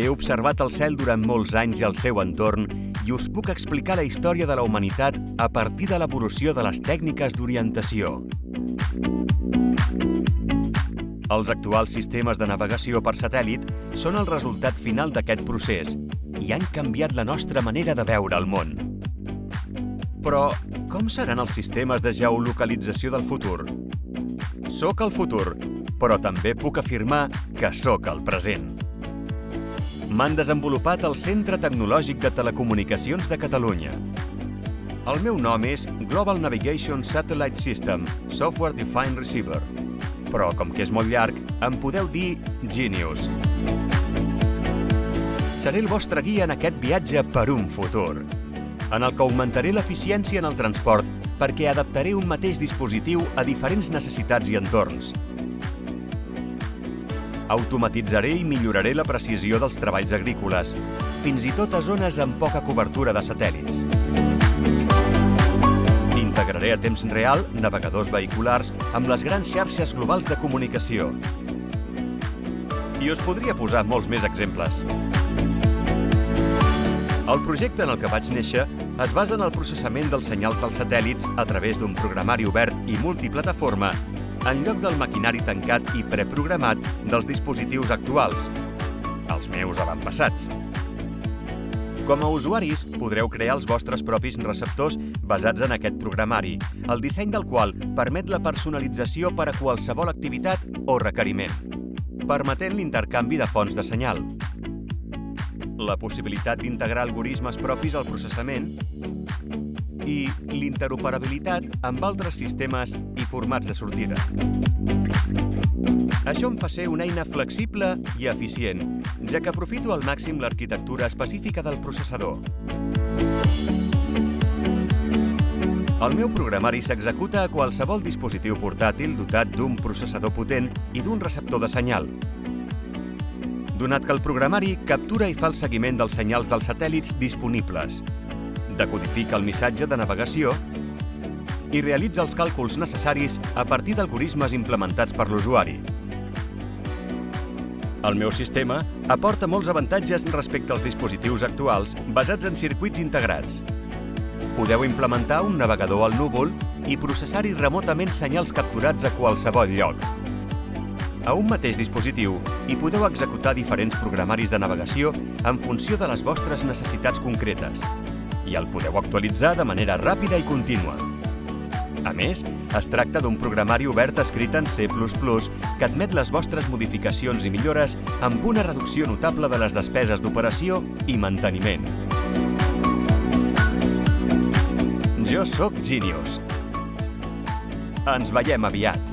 He observat el cel durant molts anys i el seu entorn i us puc explicar la història de la humanitat a partir de l'evolució de les tècniques d'orientació. Els actuals sistemes de navegació per satèl·lit són el resultat final d'aquest procés i han canviat la nostra manera de veure el món. Però com seran els sistemes de geolocalització del futur? Soc el futur, però també puc afirmar que sóc el present. M'han desenvolupat el Centre Tecnològic de Telecomunicacions de Catalunya. El meu nom és Global Navigation Satellite System Software Defined Receiver, però com que és molt llarg, em podeu dir Genius. Seré el vostre guia en aquest viatge per un futur, en el que augmentaré l'eficiència en el transport perquè adaptaré un mateix dispositiu a diferents necessitats i entorns. Automatitzaré i milloraré la precisió dels treballs agrícoles, fins i tot a zones amb poca cobertura de satèl·lits. Integraré a temps real navegadors vehiculars amb les grans xarxes globals de comunicació. I us podria posar molts més exemples. El projecte en el que vaig néixer es basa en el processament dels senyals dels satèl·lits a través d'un programari obert i multiplataforma en lloc del maquinari tancat i preprogramat dels dispositius actuals, els meus avantpassats. Com a usuaris, podreu crear els vostres propis receptors basats en aquest programari, el disseny del qual permet la personalització per a qualsevol activitat o requeriment, permetent l'intercanvi de fonts de senyal, la possibilitat d'integrar algoritmes propis al processament i l'interoperabilitat amb altres sistemes i formats de sortida. Això em fa ser una eina flexible i eficient, ja que aprofito al màxim l'arquitectura específica del processador. El meu programari s'executa a qualsevol dispositiu portàtil dotat d'un processador potent i d'un receptor de senyal, donat que el programari captura i fa el seguiment dels senyals dels satèl·lits disponibles, decodifica el missatge de navegació i realitza els càlculs necessaris a partir d'algoritmes implementats per l'usuari. El meu sistema aporta molts avantatges respecte als dispositius actuals basats en circuits integrats. Podeu implementar un navegador al núvol i processar-hi remotament senyals capturats a qualsevol lloc. A un mateix dispositiu hi podeu executar diferents programaris de navegació en funció de les vostres necessitats concretes, i el podeu actualitzar de manera ràpida i contínua. A més, es tracta d'un programari obert escrit en C++ que admet les vostres modificacions i millores amb una reducció notable de les despeses d'operació i manteniment. Jo sóc Genius. Ens veiem aviat.